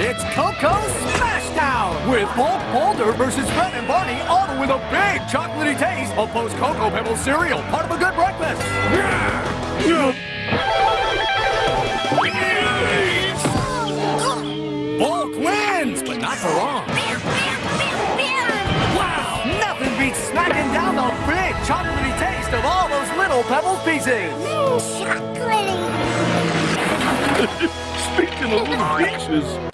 It's Coco Smashdown with Bulk Boulder versus Fred and Barney, all with a big chocolatey taste of Post Cocoa pebble cereal, part of a good breakfast. Bulk wins, but not for long. Wow, nothing beats smacking down the big chocolatey taste of all those little pebble pieces. Chocolatey. Speaking of little pieces,